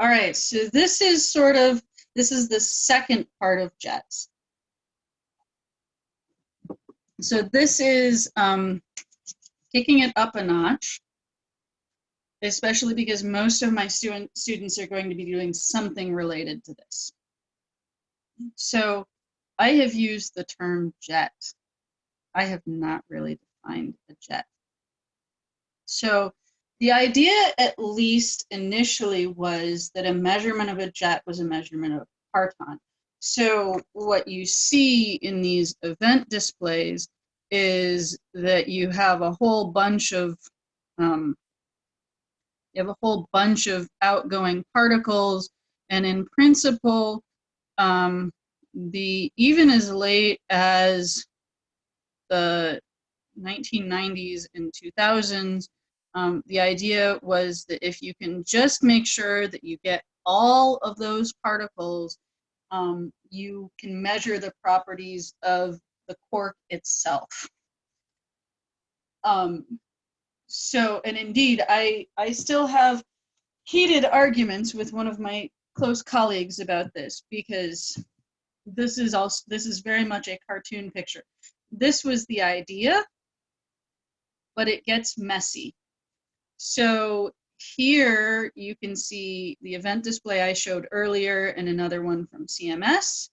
All right, so this is sort of, this is the second part of jets. So this is um, kicking it up a notch, especially because most of my student, students are going to be doing something related to this. So I have used the term jet. I have not really defined a jet. So the idea, at least initially, was that a measurement of a jet was a measurement of a parton. So what you see in these event displays is that you have a whole bunch of um, you have a whole bunch of outgoing particles, and in principle, um, the even as late as the 1990s and 2000s, um, the idea was that if you can just make sure that you get all of those particles, um, you can measure the properties of the quark itself. Um, so, and indeed, I, I still have heated arguments with one of my close colleagues about this because this is also this is very much a cartoon picture. This was the idea, but it gets messy so here you can see the event display I showed earlier and another one from CMS.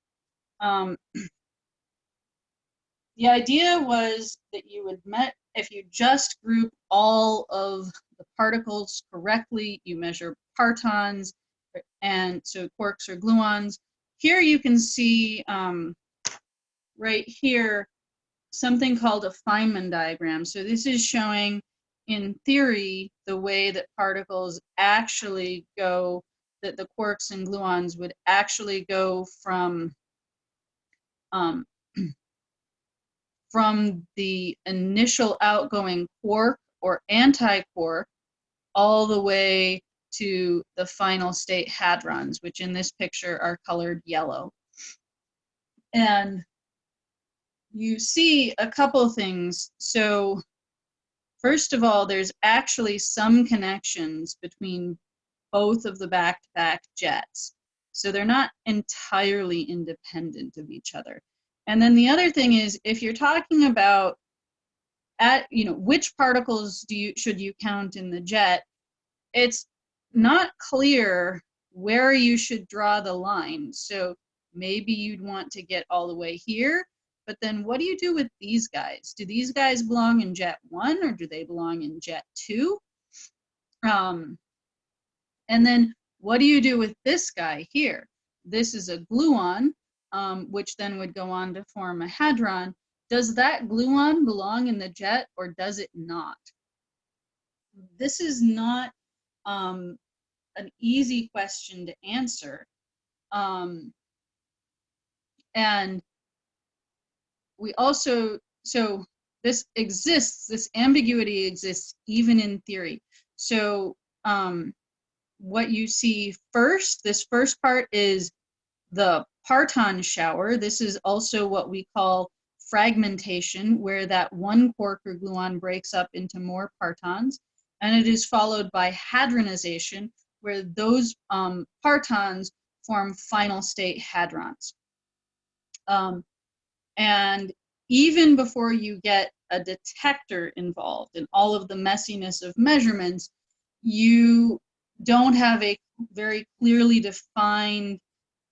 Um, the idea was that you would met if you just group all of the particles correctly, you measure partons, and so quarks or gluons. Here you can see um, right here something called a Feynman diagram. So this is showing in theory, the way that particles actually go, that the quarks and gluons would actually go from um, from the initial outgoing quark or anti-quark all the way to the final state hadrons, which in this picture are colored yellow. And you see a couple things. So First of all, there's actually some connections between both of the back-to-back -back jets. So they're not entirely independent of each other. And then the other thing is if you're talking about at you know which particles do you should you count in the jet, it's not clear where you should draw the line. So maybe you'd want to get all the way here but then what do you do with these guys? Do these guys belong in jet one or do they belong in jet two? Um, and then what do you do with this guy here? This is a gluon, um, which then would go on to form a hadron. Does that gluon belong in the jet or does it not? This is not um, an easy question to answer. Um, and we also, so this exists, this ambiguity exists even in theory. So um, what you see first, this first part is the parton shower. This is also what we call fragmentation, where that one quark or gluon breaks up into more partons. And it is followed by hadronization, where those um, partons form final state hadrons. Um, and even before you get a detector involved in all of the messiness of measurements, you don't have a very clearly defined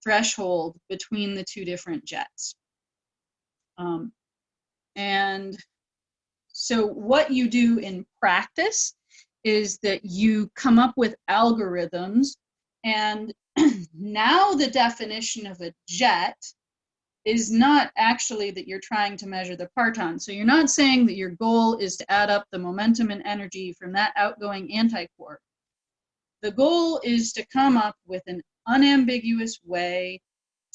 threshold between the two different jets. Um, and so what you do in practice is that you come up with algorithms and now the definition of a jet is not actually that you're trying to measure the parton. So you're not saying that your goal is to add up the momentum and energy from that outgoing antiquark. The goal is to come up with an unambiguous way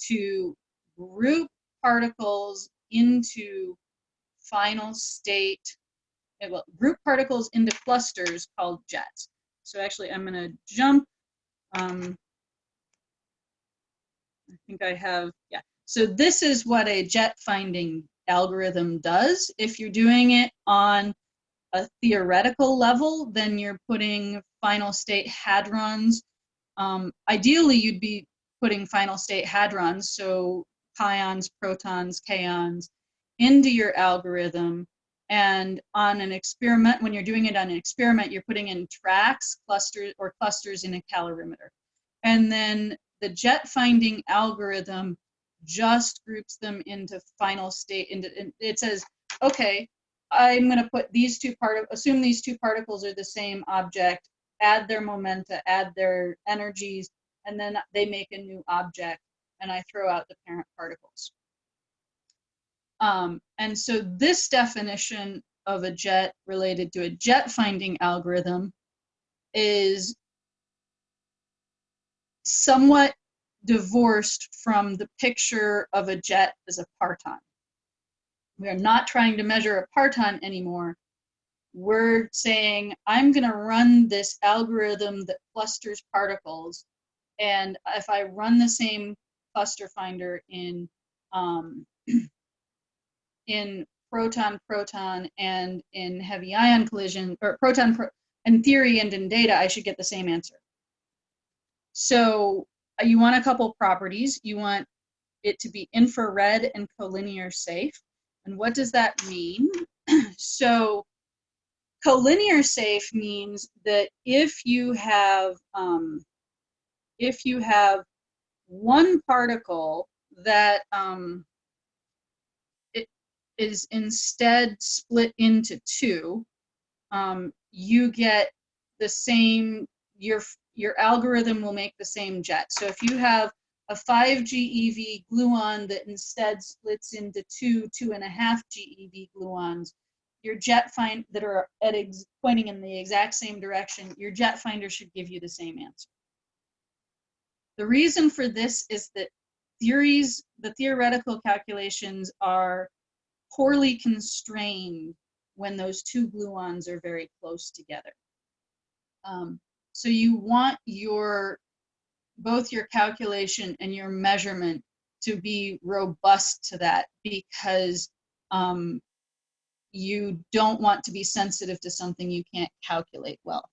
to group particles into final state, well, group particles into clusters called jets. So actually I'm gonna jump, um, I think I have, yeah. So this is what a jet finding algorithm does. If you're doing it on a theoretical level, then you're putting final state hadrons Um, ideally, you'd be putting final state hadrons, so pions, protons, kaons, into your algorithm. And on an experiment, when you're doing it on an experiment, you're putting in tracks, clusters, or clusters in a calorimeter. And then the jet finding algorithm just groups them into final state. Into, it says, okay, I'm going to put these two part assume these two particles are the same object, add their momenta, add their energies, and then they make a new object, and I throw out the parent particles. Um, and so this definition of a jet related to a jet finding algorithm is somewhat divorced from the picture of a jet as a parton. We are not trying to measure a parton anymore. We're saying, I'm going to run this algorithm that clusters particles. And if I run the same cluster finder in um, in proton proton and in heavy ion collision or proton pro in theory and in data I should get the same answer. So you want a couple properties. You want it to be infrared and collinear safe. And what does that mean? so collinear safe means that if you have um, if you have one particle that um, it is instead split into two, um, you get the same your your algorithm will make the same jet. So if you have a 5 GeV gluon that instead splits into two, two and a half GeV gluons, your jet find that are at pointing in the exact same direction, your jet finder should give you the same answer. The reason for this is that theories, the theoretical calculations are poorly constrained when those two gluons are very close together. Um, so you want your both your calculation and your measurement to be robust to that because um, you don't want to be sensitive to something you can't calculate well.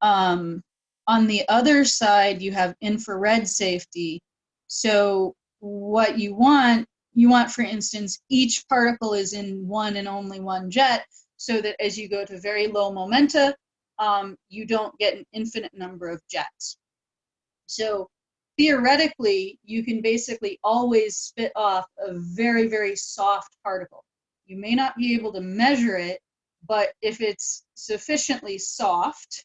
Um, on the other side, you have infrared safety. So what you want, you want, for instance, each particle is in one and only one jet so that as you go to very low momenta, um, you don't get an infinite number of jets. So theoretically, you can basically always spit off a very, very soft particle. You may not be able to measure it, but if it's sufficiently soft,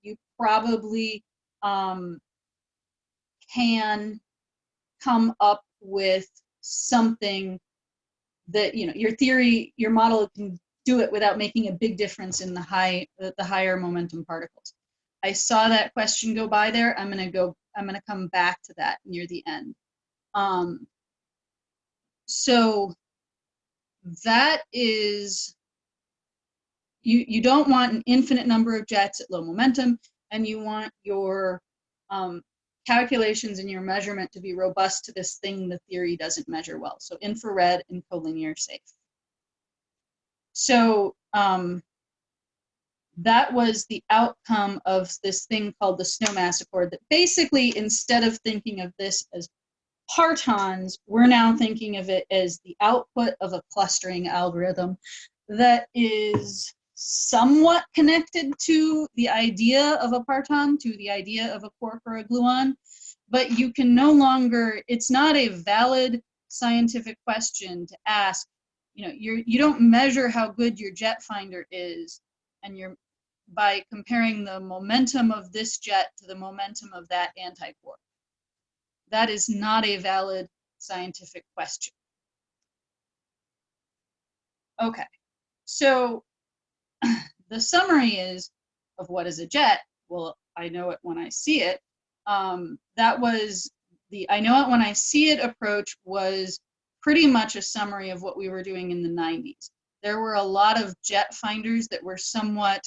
you probably um, can come up with something that, you know, your theory, your model can do it without making a big difference in the high the higher momentum particles. I saw that question go by there. I'm gonna go, I'm gonna come back to that near the end. Um, so that is, you, you don't want an infinite number of jets at low momentum and you want your um, calculations and your measurement to be robust to this thing the theory doesn't measure well. So infrared and collinear safe. So um, that was the outcome of this thing called the Snowmass Accord that basically, instead of thinking of this as partons, we're now thinking of it as the output of a clustering algorithm that is somewhat connected to the idea of a parton, to the idea of a quark or a gluon, but you can no longer, it's not a valid scientific question to ask you know you're you don't measure how good your jet finder is and you're by comparing the momentum of this jet to the momentum of that anti-quark. That is not a valid scientific question. Okay so the summary is of what is a jet. Well i know it when i see it. Um, that was the i know it when i see it approach was pretty much a summary of what we were doing in the 90s. There were a lot of jet finders that were somewhat,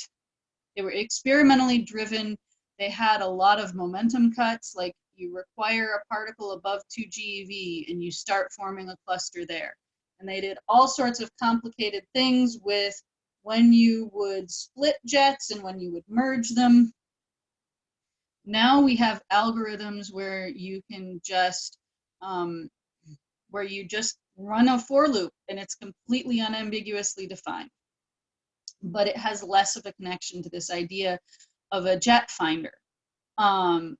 they were experimentally driven. They had a lot of momentum cuts, like you require a particle above 2 GeV and you start forming a cluster there. And they did all sorts of complicated things with when you would split jets and when you would merge them. now we have algorithms where you can just, um, where you just run a for loop and it's completely unambiguously defined. But it has less of a connection to this idea of a jet finder. Um,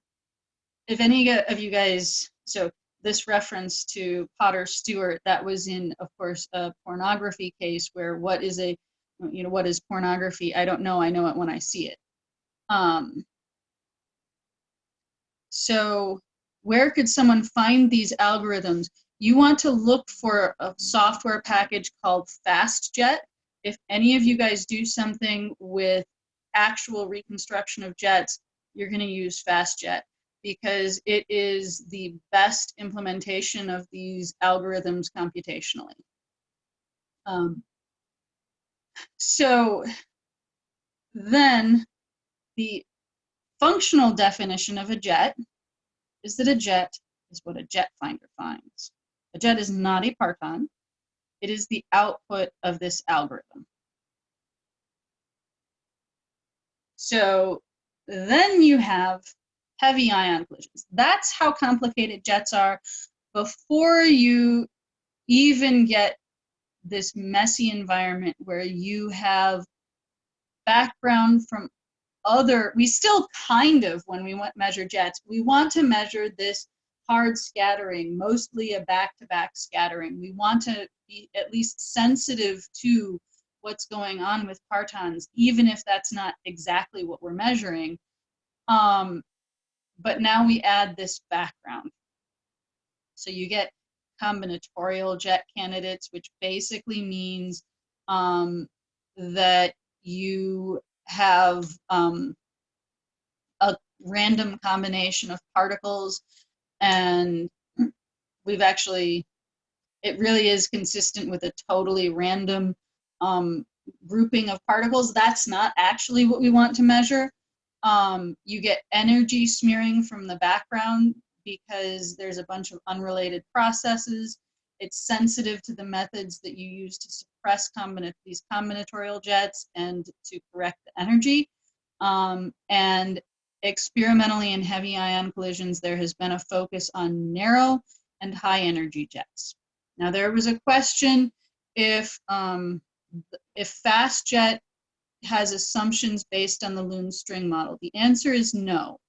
if any of you guys, so this reference to Potter Stewart, that was in, of course, a pornography case where what is a, you know, what is pornography? I don't know. I know it when I see it. Um, so where could someone find these algorithms? You want to look for a software package called FastJet. If any of you guys do something with actual reconstruction of jets, you're going to use FastJet because it is the best implementation of these algorithms computationally. Um, so then the functional definition of a jet is that a jet is what a jet finder finds. A jet is not a parton. It is the output of this algorithm. So then you have heavy ion collisions. That's how complicated jets are before you even get this messy environment where you have background from other, we still kind of, when we want measure jets, we want to measure this hard scattering, mostly a back-to-back -back scattering. We want to be at least sensitive to what's going on with partons, even if that's not exactly what we're measuring. Um, but now we add this background. So you get combinatorial jet candidates, which basically means um, that you have um, a random combination of particles and we've actually, it really is consistent with a totally random um, grouping of particles. That's not actually what we want to measure. Um, you get energy smearing from the background because there's a bunch of unrelated processes. It's sensitive to the methods that you use to suppress combina these combinatorial jets and to correct the energy. Um, and experimentally in heavy ion collisions, there has been a focus on narrow and high energy jets. Now there was a question if, um, if FastJet has assumptions based on the Lund string model? The answer is no.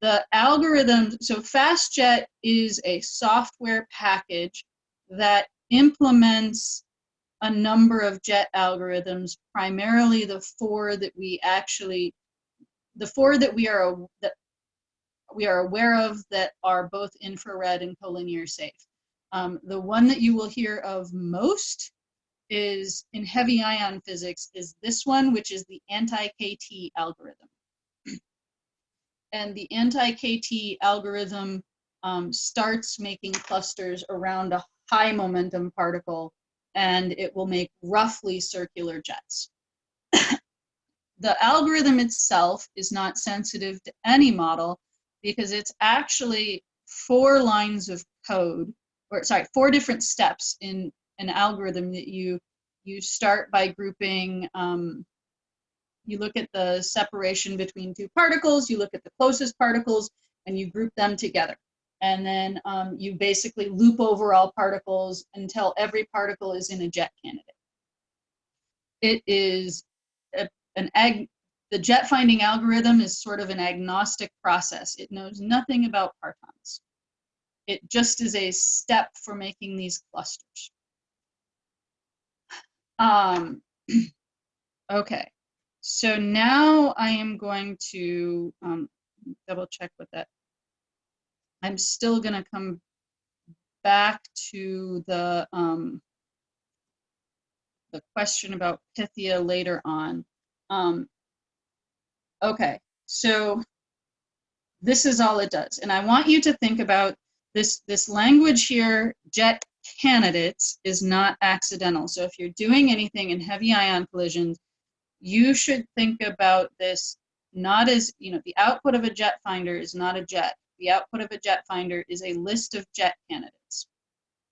The algorithm, so FastJet is a software package that implements a number of jet algorithms, primarily the four that we actually, the four that we are that we are aware of that are both infrared and collinear safe. Um, the one that you will hear of most is in heavy ion physics is this one, which is the anti-KT algorithm. and the anti-KT algorithm um, starts making clusters around a high momentum particle and it will make roughly circular jets. The algorithm itself is not sensitive to any model because it's actually four lines of code, or sorry, four different steps in an algorithm that you you start by grouping um, you look at the separation between two particles you look at the closest particles and you group them together. And then um, you basically loop over all particles until every particle is in a jet candidate. It is an ag the jet finding algorithm is sort of an agnostic process it knows nothing about partons it just is a step for making these clusters um, okay, so now I am going to um, double check with that. I'm still going to come back to the um, the question about Pythia later on. Um, okay, so this is all it does. And I want you to think about this, this language here, jet candidates is not accidental. So if you're doing anything in heavy ion collisions, you should think about this not as, you know, the output of a jet finder is not a jet. The output of a jet finder is a list of jet candidates.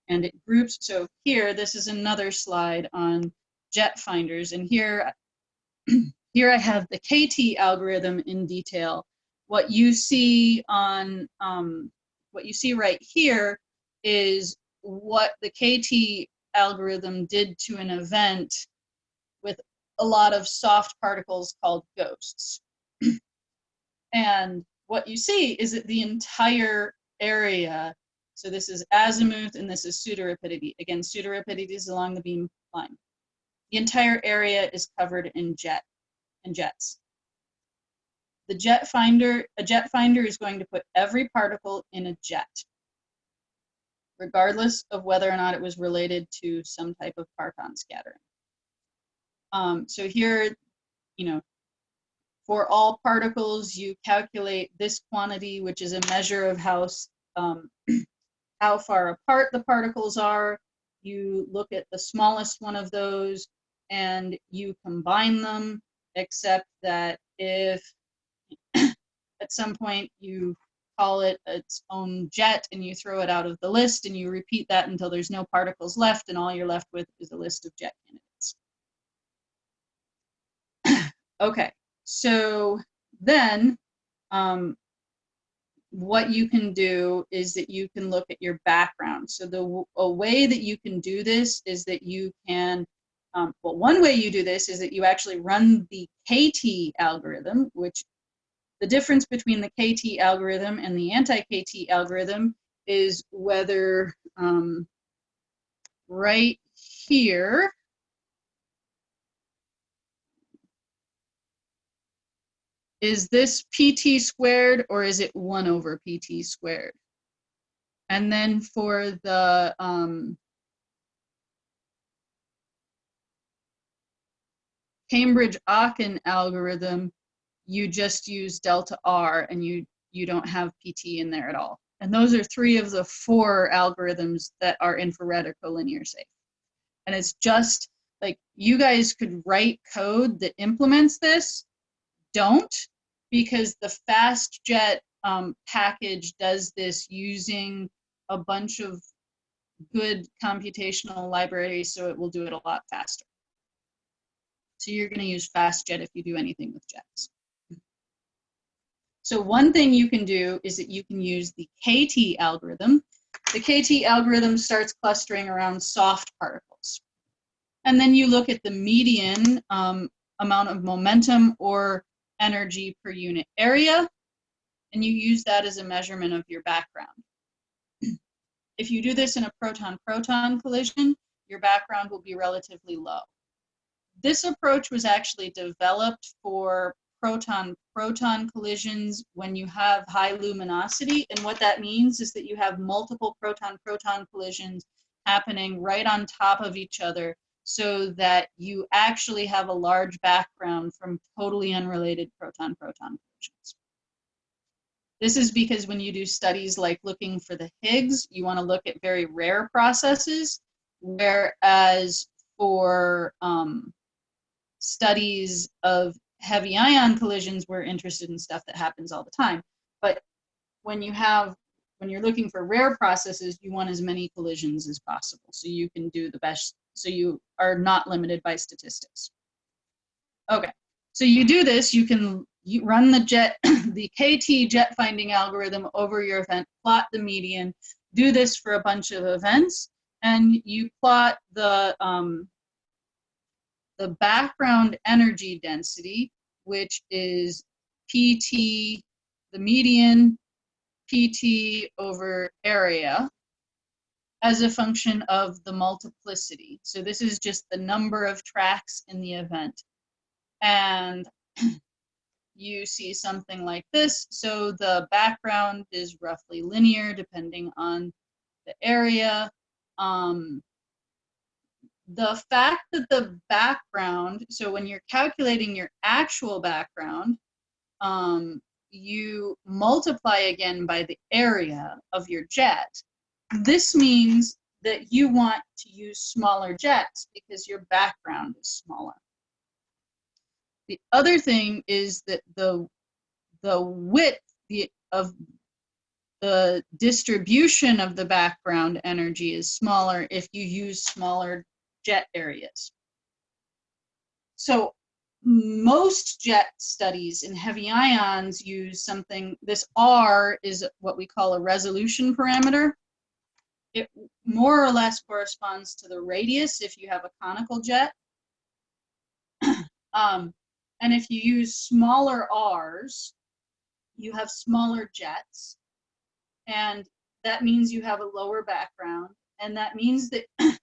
And it groups, so here, this is another slide on jet finders. And here, here I have the KT algorithm in detail, what you see on um, what you see right here is what the KT algorithm did to an event with a lot of soft particles called ghosts. and what you see is that the entire area, so this is azimuth and this is pseudorapidity. Again, pseudorapidity is along the beam line. The entire area is covered in jet and jets. The jet finder, a jet finder is going to put every particle in a jet, regardless of whether or not it was related to some type of parton scattering. Um, so here, you know, for all particles, you calculate this quantity, which is a measure of how, um, how far apart the particles are. You look at the smallest one of those and you combine them, except that if at some point you call it its own jet and you throw it out of the list and you repeat that until there's no particles left and all you're left with is a list of jet candidates. okay, so then um, what you can do is that you can look at your background. So the a way that you can do this is that you can, um, well, one way you do this is that you actually run the KT algorithm, which the difference between the KT algorithm and the anti-KT algorithm is whether um, right here, is this pt squared or is it 1 over pt squared? And then for the um, Cambridge-Aachen algorithm, you just use delta R and you, you don't have PT in there at all. And those are three of the four algorithms that are infrared or collinear safe. And it's just like you guys could write code that implements this, don't, because the FastJet um, package does this using a bunch of good computational libraries, so it will do it a lot faster. So you're going to use FastJet if you do anything with jets. So one thing you can do is that you can use the KT algorithm. The KT algorithm starts clustering around soft particles. And then you look at the median um, amount of momentum or energy per unit area, and you use that as a measurement of your background. if you do this in a proton-proton collision, your background will be relatively low. This approach was actually developed for proton-proton collisions when you have high luminosity. And what that means is that you have multiple proton-proton collisions happening right on top of each other so that you actually have a large background from totally unrelated proton-proton collisions. This is because when you do studies like looking for the Higgs, you want to look at very rare processes, whereas for um, studies of heavy ion collisions, we're interested in stuff that happens all the time. But when you have, when you're looking for rare processes, you want as many collisions as possible. So you can do the best, so you are not limited by statistics. Okay, so you do this, you can you run the jet, the KT jet finding algorithm over your event, plot the median, do this for a bunch of events, and you plot the um, the background energy density, which is PT, the median PT over area as a function of the multiplicity. So this is just the number of tracks in the event. And you see something like this. So the background is roughly linear depending on the area. Um, the fact that the background, so when you're calculating your actual background, um, you multiply again by the area of your jet. This means that you want to use smaller jets because your background is smaller. The other thing is that the, the width of the distribution of the background energy is smaller if you use smaller jet areas. So most jet studies in heavy ions use something, this R is what we call a resolution parameter. It more or less corresponds to the radius if you have a conical jet. um, and if you use smaller R's, you have smaller jets. And that means you have a lower background. And that means that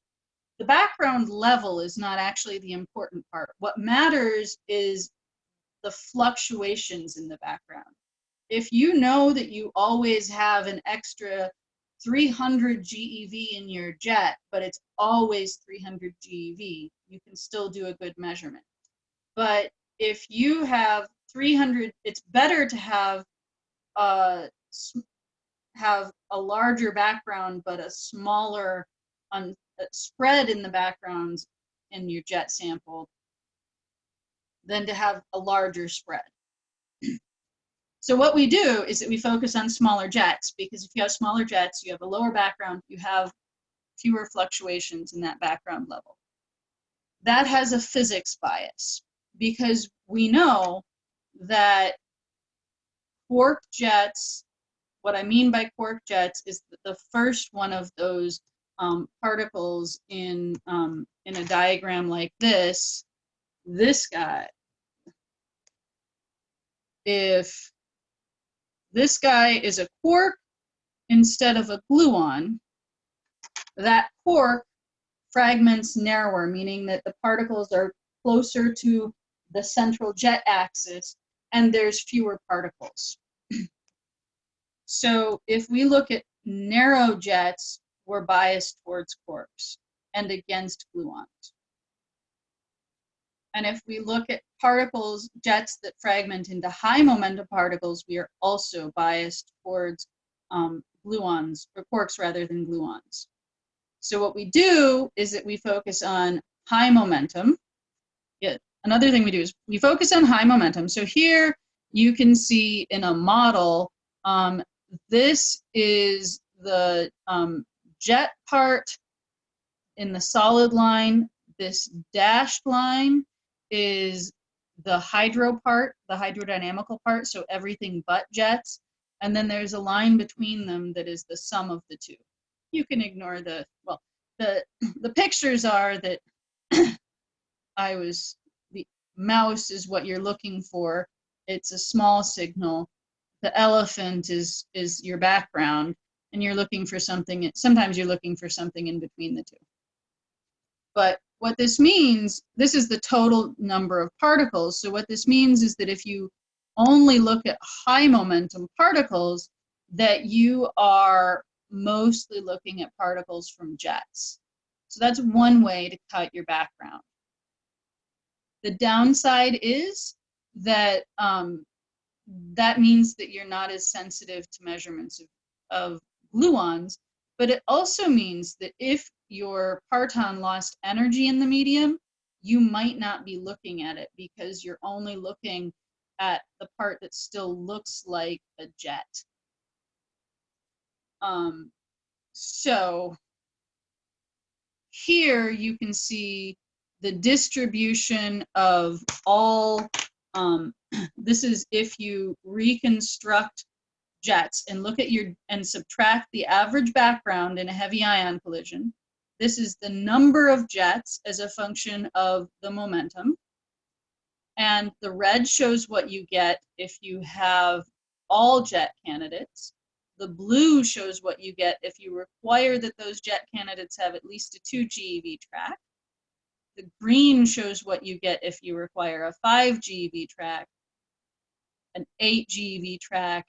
the background level is not actually the important part. What matters is the fluctuations in the background. If you know that you always have an extra 300 GeV in your jet, but it's always 300 GeV, you can still do a good measurement. But if you have 300, it's better to have uh, have a larger background but a smaller Uh, spread in the backgrounds in your jet sample than to have a larger spread. so what we do is that we focus on smaller jets because if you have smaller jets, you have a lower background, you have fewer fluctuations in that background level. That has a physics bias because we know that quark jets, what I mean by quark jets is the first one of those um, particles in, um, in a diagram like this, this guy, if this guy is a quark instead of a gluon, that quark fragments narrower, meaning that the particles are closer to the central jet axis and there's fewer particles. so if we look at narrow jets, we're biased towards quarks and against gluons. And if we look at particles, jets that fragment into high momentum particles, we are also biased towards um, gluons, or quarks rather than gluons. So what we do is that we focus on high momentum. Yeah, another thing we do is we focus on high momentum. So here you can see in a model, um, this is the um, jet part in the solid line. This dashed line is the hydro part, the hydrodynamical part, so everything but jets. And then there's a line between them that is the sum of the two. You can ignore the, well, the, the pictures are that I was, the mouse is what you're looking for. It's a small signal. The elephant is, is your background and you're looking for something, sometimes you're looking for something in between the two. But what this means, this is the total number of particles. So what this means is that if you only look at high momentum particles, that you are mostly looking at particles from jets. So that's one way to cut your background. The downside is that um, that means that you're not as sensitive to measurements of, of gluons, but it also means that if your parton lost energy in the medium, you might not be looking at it because you're only looking at the part that still looks like a jet. Um, so here you can see the distribution of all, um, this is if you reconstruct jets and look at your and subtract the average background in a heavy ion collision. This is the number of jets as a function of the momentum. And the red shows what you get if you have all jet candidates. The blue shows what you get if you require that those jet candidates have at least a 2 GeV track. The green shows what you get if you require a 5 GeV track, an 8 GeV track,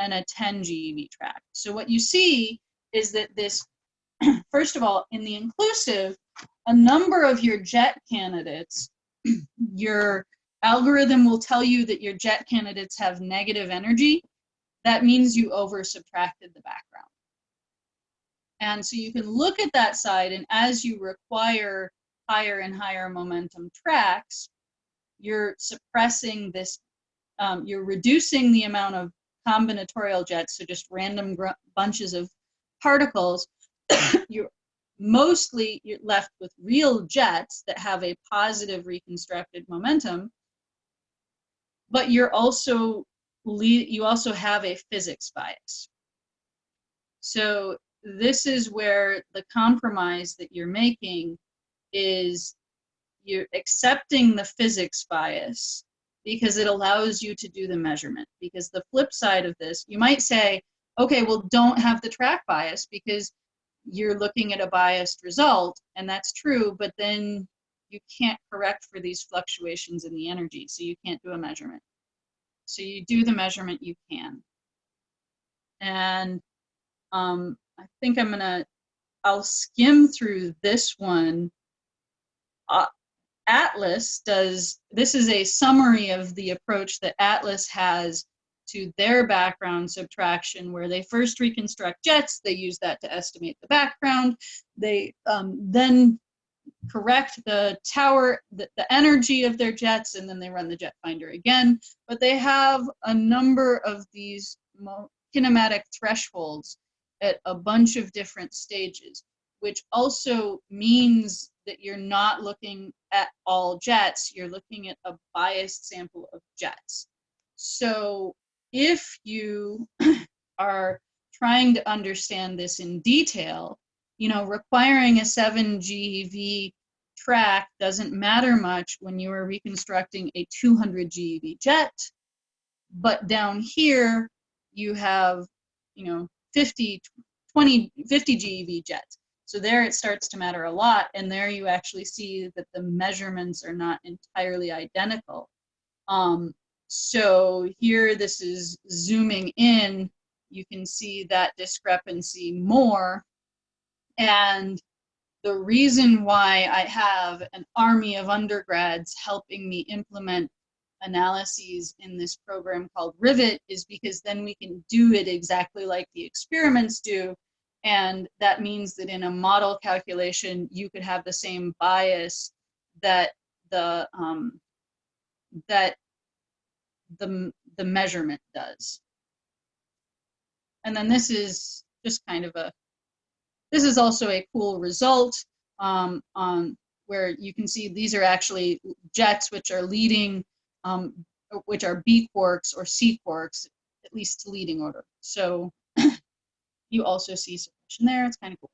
and a 10 GeV track. So what you see is that this, first of all, in the inclusive, a number of your jet candidates, your algorithm will tell you that your jet candidates have negative energy. That means you over subtracted the background. And so you can look at that side and as you require higher and higher momentum tracks, you're suppressing this, um, you're reducing the amount of combinatorial jets, so just random bunches of particles, you're mostly you're left with real jets that have a positive reconstructed momentum, but you're also you also have a physics bias. So this is where the compromise that you're making is you're accepting the physics bias because it allows you to do the measurement. Because the flip side of this, you might say, okay, well, don't have the track bias because you're looking at a biased result, and that's true, but then you can't correct for these fluctuations in the energy, so you can't do a measurement. So you do the measurement you can. And um, I think I'm gonna, I'll skim through this one. Uh, Atlas does, this is a summary of the approach that Atlas has to their background subtraction where they first reconstruct jets, they use that to estimate the background, they um, then correct the tower, the, the energy of their jets, and then they run the jet finder again. But they have a number of these kinematic thresholds at a bunch of different stages, which also means that you're not looking at all jets, you're looking at a biased sample of jets. So if you are trying to understand this in detail, you know, requiring a 7 GeV track doesn't matter much when you are reconstructing a 200 GeV jet, but down here you have, you know, 50, 20, 50 GeV jets. So there it starts to matter a lot, and there you actually see that the measurements are not entirely identical. Um, so here this is zooming in, you can see that discrepancy more. And the reason why I have an army of undergrads helping me implement analyses in this program called Rivet is because then we can do it exactly like the experiments do. And that means that in a model calculation, you could have the same bias that the um, that the, the measurement does. And then this is just kind of a, this is also a cool result um, on where you can see these are actually jets which are leading, um, which are B quarks or C quarks, at least leading order. So you also see suppression there, it's kind of cool.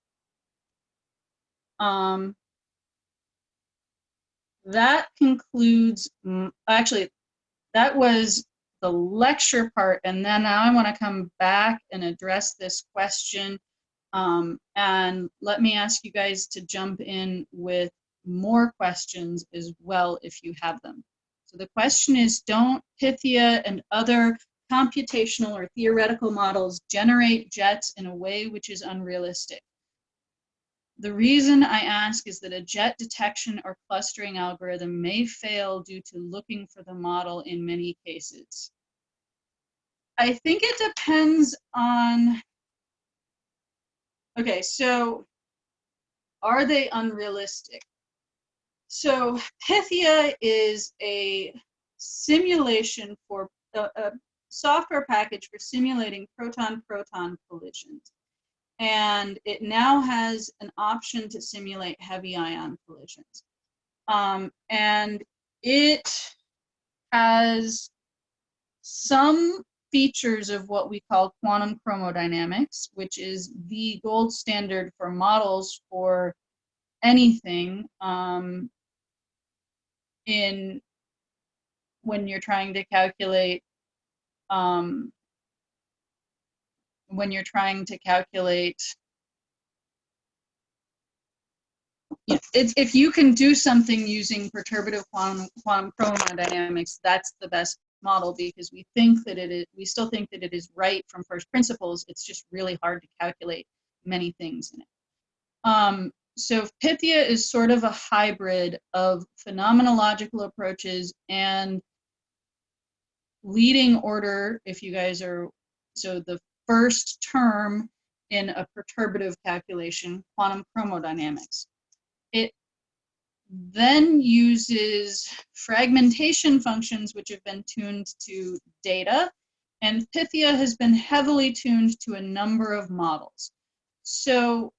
Um, that concludes, actually, that was the lecture part. And then now I want to come back and address this question. Um, and let me ask you guys to jump in with more questions as well if you have them. So the question is, don't Pythia and other computational or theoretical models generate jets in a way which is unrealistic? The reason I ask is that a jet detection or clustering algorithm may fail due to looking for the model in many cases. I think it depends on, okay, so are they unrealistic? So Pythia is a simulation for a, a software package for simulating proton-proton collisions and it now has an option to simulate heavy ion collisions. Um, and it has some features of what we call quantum chromodynamics, which is the gold standard for models for anything um, in when you're trying to calculate um, when you're trying to calculate it's, if you can do something using perturbative quantum, quantum chromodynamics, that's the best model because we think that it is, we still think that it is right from first principles. It's just really hard to calculate many things in it. Um, so Pythia is sort of a hybrid of phenomenological approaches and leading order, if you guys are, so the first term in a perturbative calculation, quantum chromodynamics. It then uses fragmentation functions which have been tuned to data, and Pythia has been heavily tuned to a number of models. So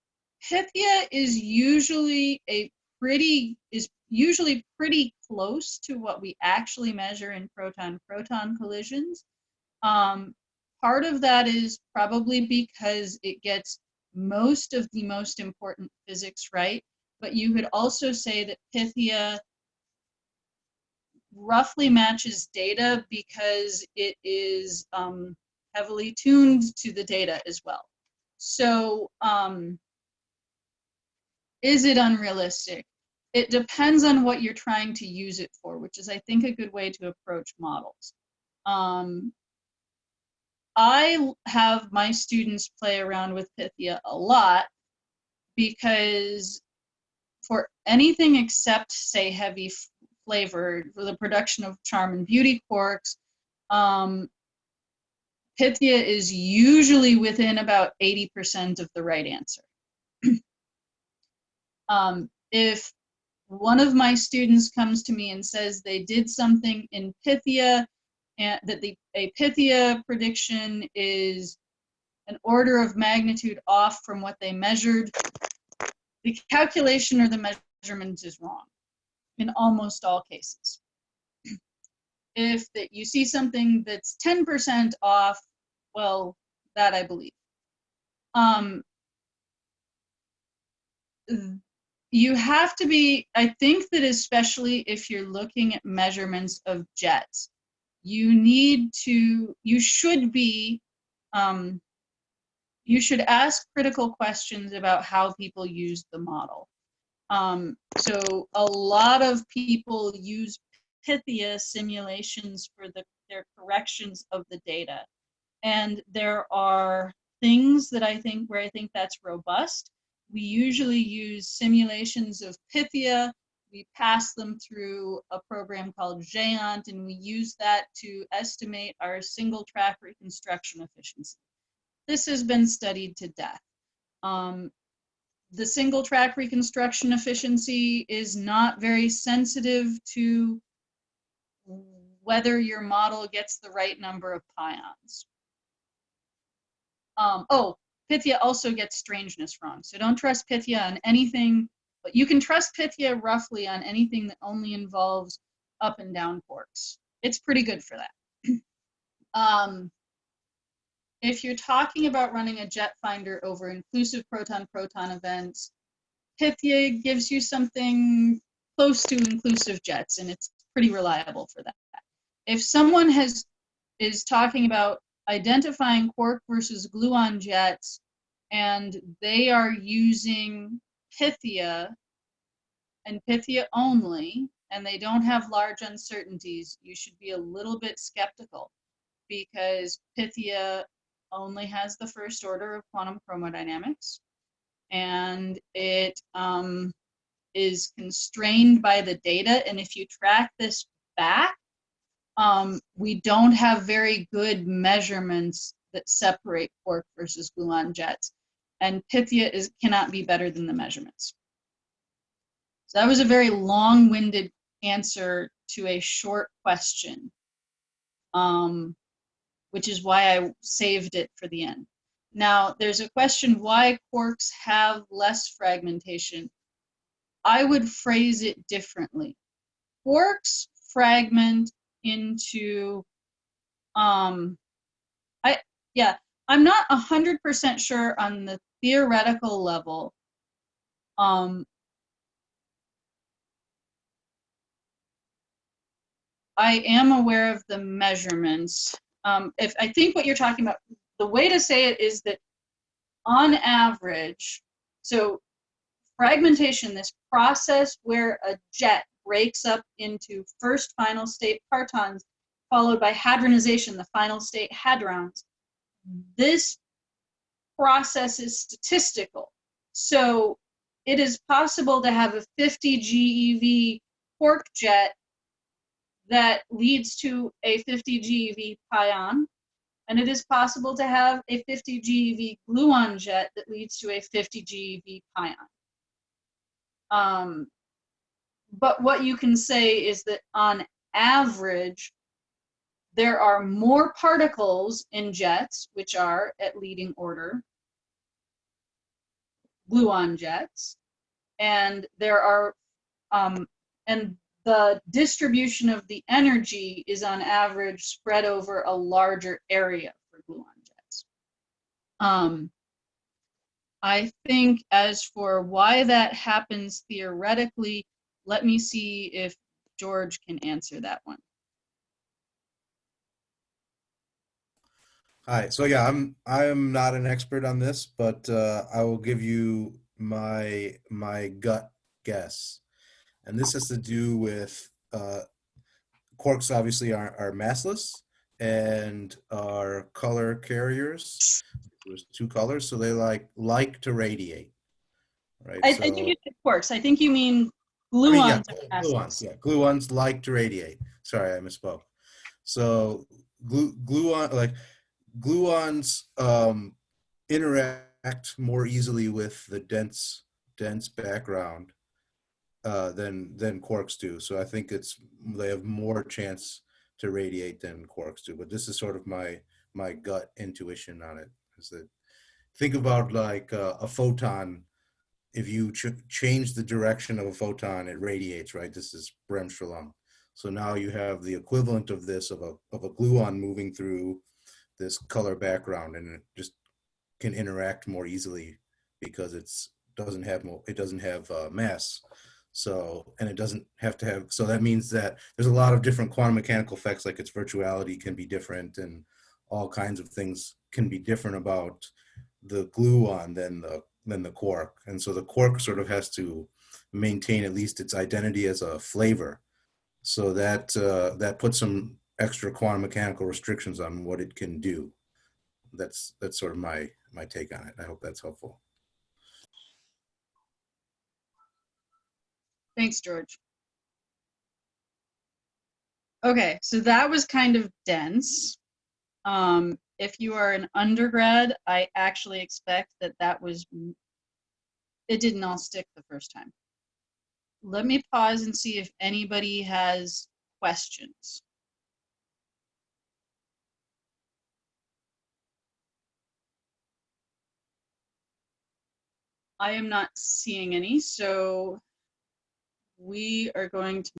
Pythia is usually a pretty, is usually pretty close to what we actually measure in proton-proton collisions. Um, part of that is probably because it gets most of the most important physics right, but you could also say that Pythia roughly matches data because it is um, heavily tuned to the data as well. So um, is it unrealistic? It depends on what you're trying to use it for, which is, I think, a good way to approach models. Um, I have my students play around with Pythia a lot because for anything except, say, heavy flavor, for the production of charm and beauty quarks, um, Pythia is usually within about 80% of the right answer. um, if one of my students comes to me and says they did something in Pythia and that the a Pythia prediction is an order of magnitude off from what they measured, the calculation or the measurement is wrong in almost all cases. if that you see something that's 10% off, well, that I believe. Um, you have to be, I think that especially if you're looking at measurements of jets, you need to, you should be, um, you should ask critical questions about how people use the model. Um, so a lot of people use Pythia simulations for the, their corrections of the data. And there are things that I think where I think that's robust. We usually use simulations of Pythia. We pass them through a program called GEANT, and we use that to estimate our single track reconstruction efficiency. This has been studied to death. Um, the single track reconstruction efficiency is not very sensitive to whether your model gets the right number of pions. Um, oh, Pythia also gets strangeness wrong. So don't trust Pythia on anything, but you can trust Pythia roughly on anything that only involves up and down quarks. It's pretty good for that. um, if you're talking about running a jet finder over inclusive proton-proton events, Pythia gives you something close to inclusive jets, and it's pretty reliable for that. If someone has is talking about identifying quark versus gluon jets, and they are using Pythia and Pythia only, and they don't have large uncertainties, you should be a little bit skeptical because Pythia only has the first order of quantum chromodynamics and it um, is constrained by the data. And if you track this back, um, we don't have very good measurements that separate quark versus gluon jets. And Pythia is, cannot be better than the measurements. So that was a very long-winded answer to a short question. Um, which is why I saved it for the end. Now, there's a question why quarks have less fragmentation. I would phrase it differently. Quarks fragment into, um, I yeah, I'm not a 100% sure on the theoretical level um, I am aware of the measurements. Um, if I think what you're talking about, the way to say it is that on average, so fragmentation, this process where a jet breaks up into first final state partons, followed by hadronization, the final state hadrons, this process is statistical. So it is possible to have a 50 GeV quark jet that leads to a 50 GeV pion, and it is possible to have a 50 GeV gluon jet that leads to a 50 GeV pion. Um, but what you can say is that on average, there are more particles in jets, which are at leading order, gluon jets, and there are um, and the distribution of the energy is on average spread over a larger area for gluon jets. Um, I think as for why that happens theoretically, let me see if George can answer that one. Hi. So yeah, I'm I'm not an expert on this, but uh, I will give you my my gut guess, and this has to do with uh, quarks. Obviously, are are massless and are color carriers. There's two colors, so they like like to radiate, right? I, I So- think you said quarks. I think you mean I mean, yeah, gluons. gluons, yeah, gluons like to radiate. Sorry, I misspoke. So glue, gluon, like gluons, um, interact more easily with the dense, dense background uh, than than quarks do. So I think it's they have more chance to radiate than quarks do. But this is sort of my my gut intuition on it. Is that think about like uh, a photon if you ch- change the direction of a photon, it radiates, right? This is Bremsstrahlung. So now you have the equivalent of this of a of a gluon moving through this color background, and it just can interact more easily because it's doesn't have more it doesn't have uh, mass. So and it doesn't have to have. So that means that there's a lot of different quantum mechanical effects, like its virtuality can be different, and all kinds of things can be different about the gluon than the than the quark. And so the quark sort of has to maintain at least its identity as a flavor. So that uh, that puts some extra quantum mechanical restrictions on what it can do. That's that's sort of my my take on it. I hope that's helpful. Thanks, George. Okay, so that was kind of dense. Um, if you are an undergrad, I actually expect that that was, it didn't all stick the first time. Let me pause and see if anybody has questions. I am not seeing any, so we are going to